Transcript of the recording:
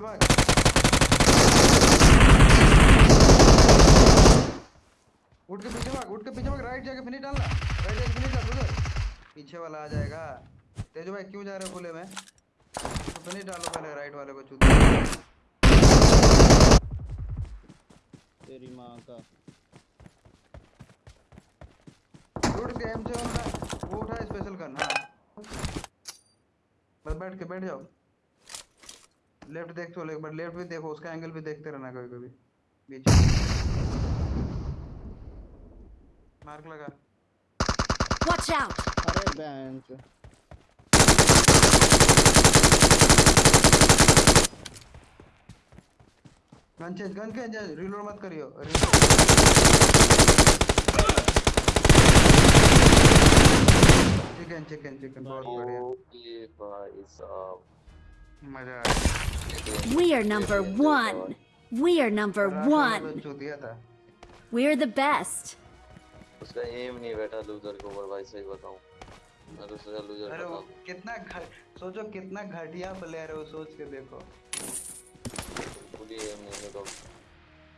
भाग। उठ के पीछे भाग उठ के पीछे भाग राइट जाके फिनिश डालना। राइट जाके फिनिश डाल उधर पीछे वाला आ जाएगा। तेजू भाई क्यों जा रहे हो खुले में? तो फिनिश डालो पहले राइट वाले को। चूत तेरी माँ का। उठ के एम से वो उठा स्पेशल हाँ। बस बैठ के बैठ जाओ। लेफ़्ट देख चलो एक बार लेफ़्ट भी देखो उसका एंगल भी देखते रहना कभी कभी बीच मार्क लगा। Watch out! अरे bench gun change gun change reload मत करियो। चिकन चिकन चिकन बहुत बढ़िया। ओके भाई साहब। मज़ा आ गया। We are number one. We are number रात वाले one. को चू दिया था We're the best. उसका एम नहीं बैठा लूजर के ऊपर भाई सही बताऊं मैं तो सोचा लूजर अरे वो बता कितना घ- सोचो कितना घटिया प्लेयर है वो सोच के देखो